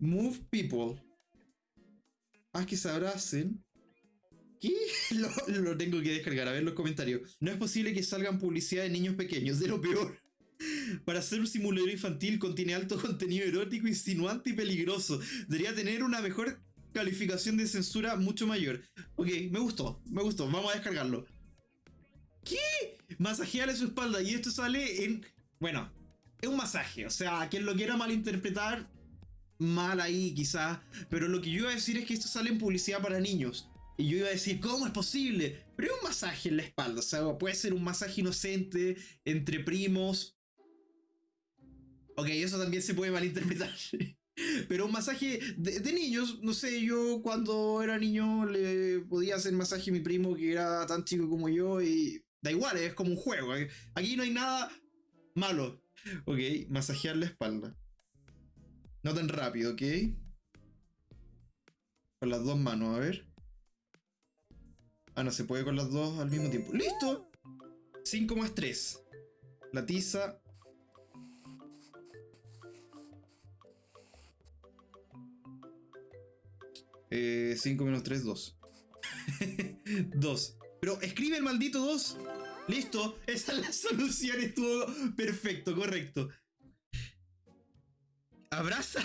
Move people. Haz que se abracen. ¿Qué? Lo, lo tengo que descargar, a ver los comentarios. No es posible que salgan publicidad de niños pequeños, de lo peor. Para ser un simulador infantil contiene alto contenido erótico, insinuante y peligroso. Debería tener una mejor calificación de censura mucho mayor. Ok, me gustó, me gustó, vamos a descargarlo. ¿Qué? Masajearle su espalda y esto sale en... Bueno, es un masaje, o sea, quien lo quiera malinterpretar, mal ahí quizás, pero lo que yo iba a decir es que esto sale en publicidad para niños. Y yo iba a decir, ¿cómo es posible? Pero es un masaje en la espalda, o sea, puede ser un masaje inocente entre primos. Ok, eso también se puede malinterpretar. Pero un masaje de, niños, no sé, yo cuando era niño le podía hacer masaje a mi primo que era tan chico como yo y da igual, es como un juego. ¿eh? Aquí no hay nada malo. Ok, masajear la espalda. No tan rápido, ¿ok? Con las dos manos, a ver. Ah, no se puede con las dos al mismo tiempo. ¡Listo! 5 más 3. La tiza 5 eh, menos 3, 2. 2. Pero escribe el maldito 2. Listo, esa es la solución, estuvo perfecto, correcto. Abraza.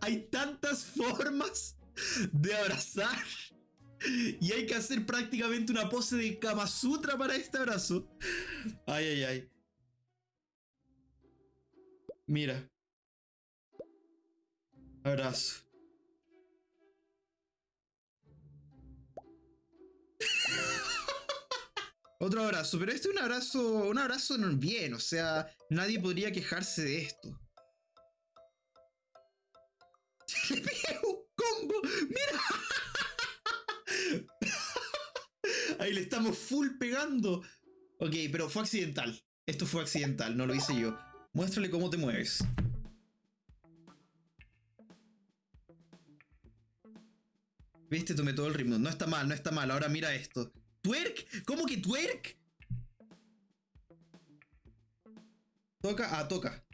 hay tantas formas de abrazar. Y hay que hacer prácticamente una pose de Kama Sutra para este abrazo. Ay, ay, ay. Mira. Abrazo. Otro abrazo, pero este es un abrazo, un abrazo bien, o sea, nadie podría quejarse de esto. Le pegué un combo, mira. Ahí le estamos full pegando. Ok, pero fue accidental. Esto fue accidental, no lo hice yo. Muéstrale cómo te mueves. Viste, tomé todo el ritmo. No está mal, no está mal. Ahora mira esto. ¿Twerk? ¿Cómo que twerk? Toca, ah, toca.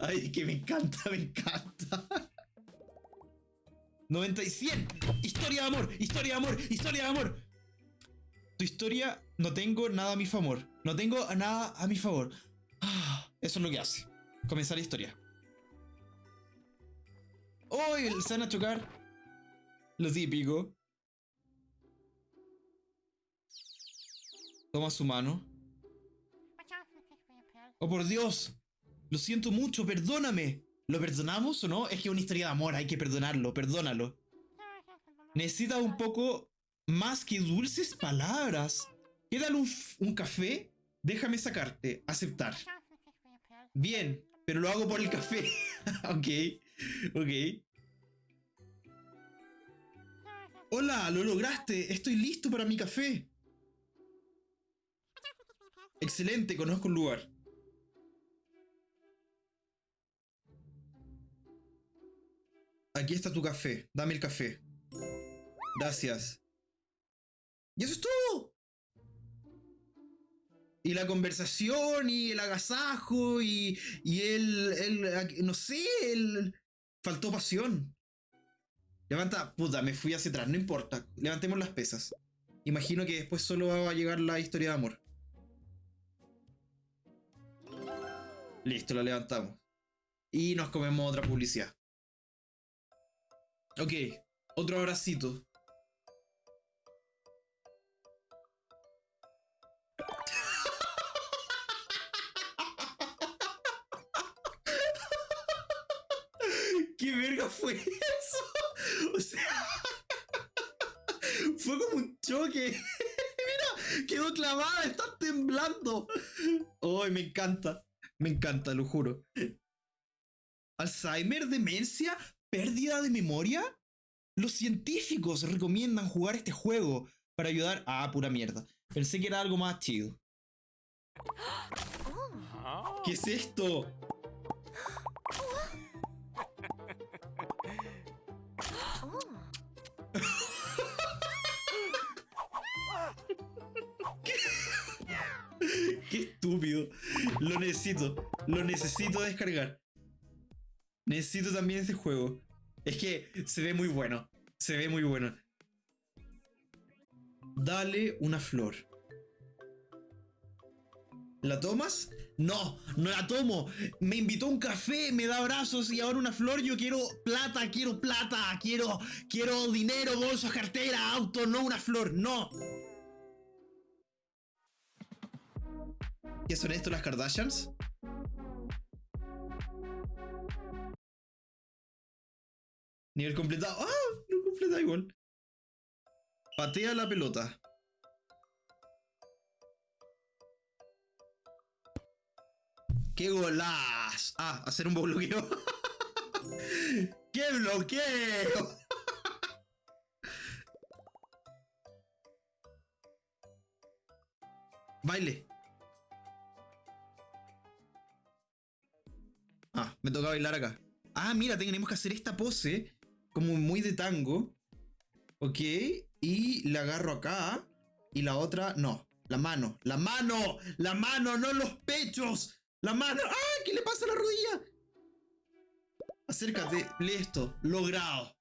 Ay, que me encanta, me encanta. 90 y 100. Historia de amor, historia de amor, historia de amor. Historia, no tengo nada a mi favor. No tengo nada a mi favor. Ah, eso es lo que hace. Comenzar la historia. ¡Oh! Se van a chocar. Lo típico. Toma su mano. ¡Oh, por Dios! Lo siento mucho, perdóname. ¿Lo perdonamos o no? Es que es una historia de amor, hay que perdonarlo, perdónalo. Necesita un poco más que dulces palabras. Quédale un, un café, déjame sacarte, aceptar. Bien, pero lo hago por el café. ok, ok. Hola, lo lograste, estoy listo para mi café. Excelente, conozco un lugar. Aquí está tu café. Dame el café. Gracias. Y eso es todo. Y la conversación y el agasajo y, y el, el, no sé, el... Faltó pasión. Levanta, puta, me fui hacia atrás, no importa. Levantemos las pesas. Imagino que después solo va a llegar la historia de amor. Listo, la levantamos. Y nos comemos otra publicidad. Ok, otro abracito. ¿Qué verga fue eso? O sea, fue como un choque. Mira, quedó clavada, está temblando. Ay, me encanta. Me encanta, lo juro. ¿Alzheimer? ¿Demencia? pérdida de memoria? Los científicos recomiendan jugar este juego para ayudar a ah, pura mierda. Pensé que era algo más chido. ¿Qué es esto? Qué estúpido. Lo necesito. Lo necesito descargar. Necesito también este juego. Es que se ve muy bueno. Se ve muy bueno. Dale una flor. ¿La tomas? No, no la tomo. Me invitó a un café, me da abrazos y ahora una flor. Yo quiero plata, quiero plata, quiero, quiero dinero, bolsos, cartera, auto, no una flor, no. ¿Qué son esto las Kardashians? Nivel completado. ¡Ah! No completa igual. Patea la pelota. ¡Qué golaz! Ah, hacer un bloqueo. ¡Qué bloqueo! Baile. Ah, me toca bailar acá. Ah, mira, tenemos que hacer esta pose. Como muy de tango. Ok. Y la agarro acá. Y la otra, no. La mano. La mano. La mano, no los pechos. La mano. ¡Ah! ¿Qué le pasa a la rodilla? Acércate. Lee esto. Logrado.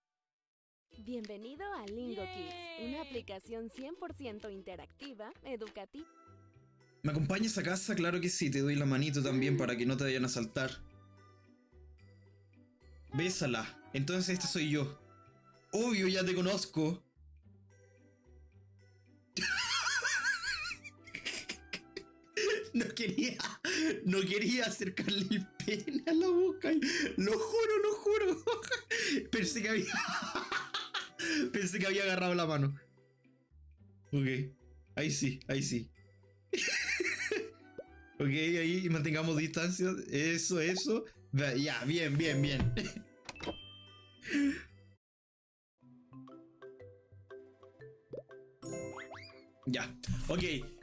Bienvenido a Lingo Kids, una aplicación 100% interactiva, educativa. ¿Me acompañas a casa? Claro que sí. Te doy la manito también para que no te vayan a saltar. Bésala. Entonces este soy yo. Obvio, ya te conozco. No quería, no quería acercarle el pene a la boca. Lo juro, lo juro. Pensé que había, pensé que había agarrado la mano. Ok, ahí sí, ahí sí. Ok, ahí mantengamos distancia. Eso, eso. Ya, bien, bien, bien. Ya, ok.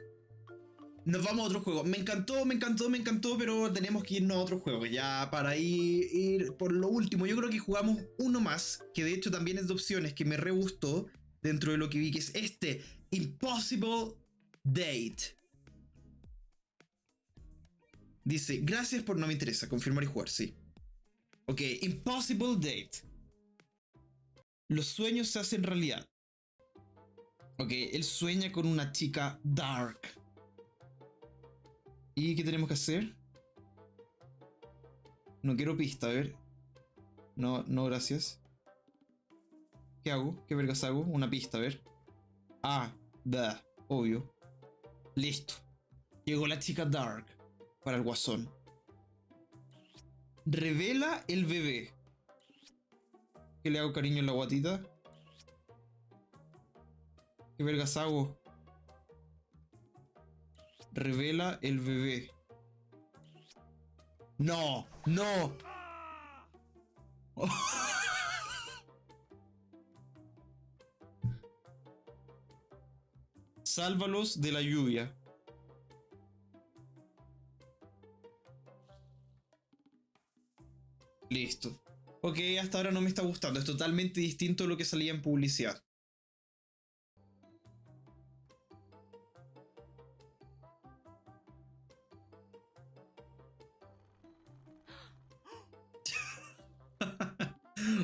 Nos vamos a otro juego. Me encantó, me encantó, me encantó, pero tenemos que irnos a otro juego. Ya para ir, ir por lo último, yo creo que jugamos uno más, que de hecho también es de opciones, que me re gustó dentro de lo que vi, que es este, Impossible Date. Dice, gracias por no me interesa, confirmar y jugar, sí. Ok, Impossible Date. Los sueños se hacen realidad. Ok, él sueña con una chica dark. ¿Y qué tenemos que hacer? No quiero pista, a ver. No, no, gracias. ¿Qué hago? ¿Qué vergas hago? Una pista, a ver. Ah, da, obvio. Listo. Llegó la chica Dark para el guasón. Revela el bebé. ¿Qué le hago cariño en la guatita? ¿Qué vergas hago? Revela el bebé. No, no. Sálvalos de la lluvia. Listo. Ok, hasta ahora no me está gustando. Es totalmente distinto a lo que salía en publicidad.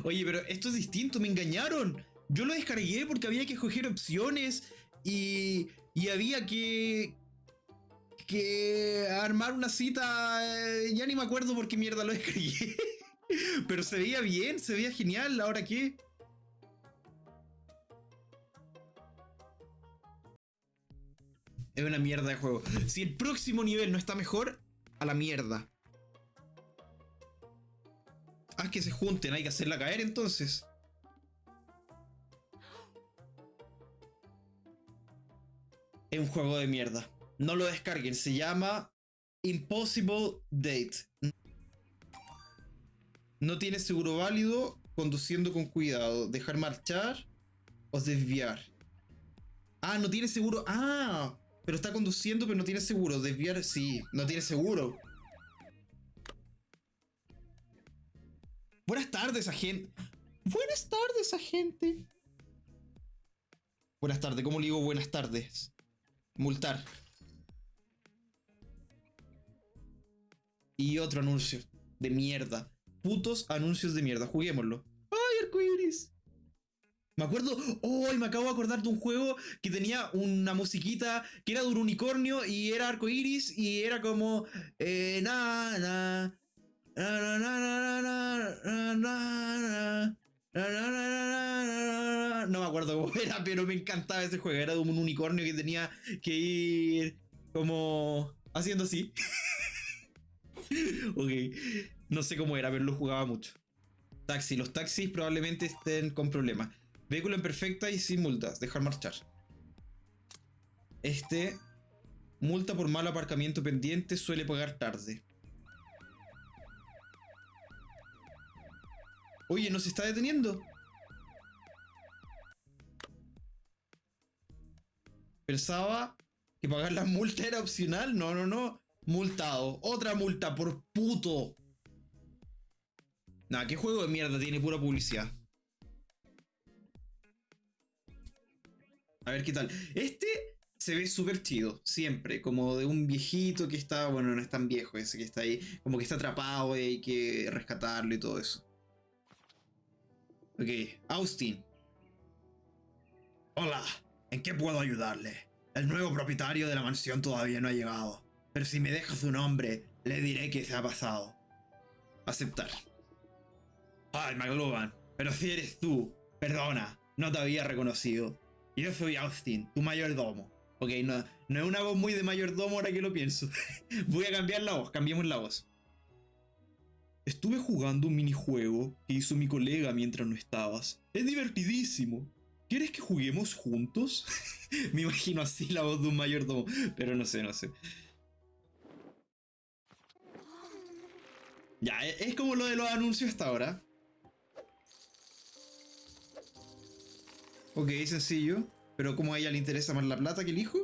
Oye, pero esto es distinto, me engañaron. Yo lo descargué porque había que escoger opciones y, y había que, que armar una cita. eh, Ya ni me acuerdo por qué mierda lo descargué. Pero se veía bien, se veía genial. ¿Ahora qué? Es una mierda de juego. Si el próximo nivel no está mejor, a la mierda. Que se junten, hay que hacerla caer entonces. Es un juego de mierda. No lo descarguen, se llama Impossible Date. No tiene seguro válido, conduciendo con cuidado, dejar marchar o desviar. Ah, no tiene seguro. Ah, pero está conduciendo, pero no tiene seguro. Desviar, sí, no tiene seguro. Buenas tardes, agente. Buenas tardes, agente. Buenas tardes, ¿cómo le digo buenas tardes? Multar. Y otro anuncio de mierda. Putos anuncios de mierda. Juguémoslo. ¡Ay, arcoiris! Me acuerdo, oh, me acabo de acordar de un juego que tenía una musiquita que era de un unicornio y era arcoiris y era como eh, na, no me acuerdo cómo era, pero me encantaba ese juego. Era de un unicornio que tenía que ir como haciendo así. ok, no sé cómo era, pero lo jugaba mucho. Taxi, los taxis probablemente estén con problemas. Vehículo en perfecta y sin multas. Dejar marchar. Este. Multa por mal aparcamiento pendiente suele pagar tarde. Oye, ¿no se está deteniendo? Pensaba que pagar la multa era opcional. No, no, no. Multado. Otra multa por puto. Nah, ¿qué juego de mierda tiene pura publicidad? A ver qué tal. Este se ve súper chido, siempre. Como de un viejito que está, bueno, no es tan viejo ese que está ahí. Como que está atrapado y hay que rescatarlo y todo eso. Ok, Austin. Hola, ¿en qué puedo ayudarle? El nuevo propietario de la mansión todavía no ha llegado. Pero si me deja su nombre, le diré que se ha pasado. Aceptar. Ay, McLuhan, pero si eres tú, perdona, no te había reconocido. Yo soy Austin, tu mayordomo. Ok, no, no es una voz muy de mayordomo ahora que lo pienso. Voy a cambiar la voz, cambiemos la voz. Estuve jugando un minijuego que hizo mi colega mientras no estabas. Es divertidísimo. ¿Quieres que juguemos juntos? Me imagino así la voz de un mayordomo, pero no sé, no sé. Ya, es como lo de los anuncios hasta ahora. Ok, sencillo. Pero como a ella le interesa más la plata que el hijo.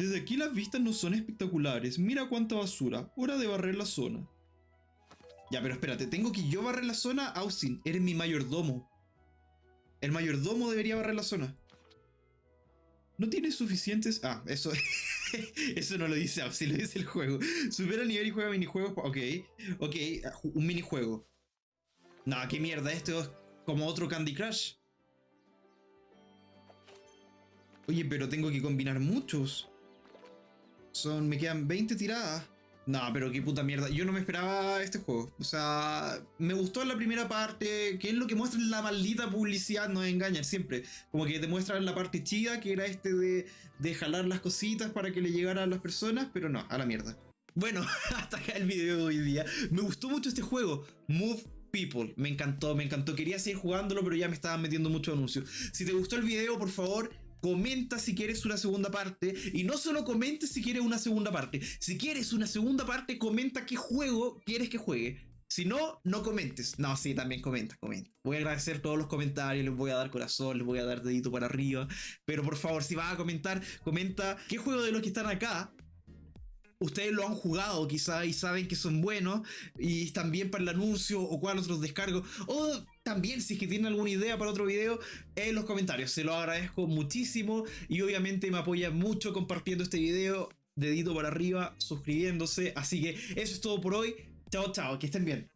Desde aquí las vistas no son espectaculares. Mira cuánta basura. Hora de barrer la zona. Ya, pero espérate. ¿Tengo que yo barrer la zona? Austin, eres mi mayordomo. El mayordomo debería barrer la zona. No tienes suficientes... Ah, eso... eso no lo dice Austin, lo dice el juego. Supera el nivel y juega minijuegos... Ok, ok, un minijuego. No, qué mierda, esto es como otro Candy Crush. Oye, pero tengo que combinar muchos. Son, me quedan 20 tiradas. No, pero qué puta mierda. Yo no me esperaba este juego. O sea, me gustó la primera parte, que es lo que muestra la maldita publicidad, no engañan siempre. Como que te muestran la parte chida, que era este de, de jalar las cositas para que le llegaran a las personas, pero no, a la mierda. Bueno, hasta acá el video de hoy día. Me gustó mucho este juego. Move People. Me encantó, me encantó. Quería seguir jugándolo, pero ya me estaban metiendo muchos anuncios. Si te gustó el video, por favor, comenta si quieres una segunda parte. Y no solo comentes si quieres una segunda parte. Si quieres una segunda parte, comenta qué juego quieres que juegue. Si no, no comentes. No, sí, también comenta, comenta. Voy a agradecer todos los comentarios, les voy a dar corazón, les voy a dar dedito para arriba. Pero por favor, si vas a comentar, comenta qué juego de los que están acá ustedes lo han jugado quizá y saben que son buenos y bien para el anuncio o cuál otros descargo. O también si es que tienen alguna idea para otro video en los comentarios. Se lo agradezco muchísimo y obviamente me apoya mucho compartiendo este video dedito para arriba suscribiéndose. Así que eso es todo por hoy. Chao chao que estén bien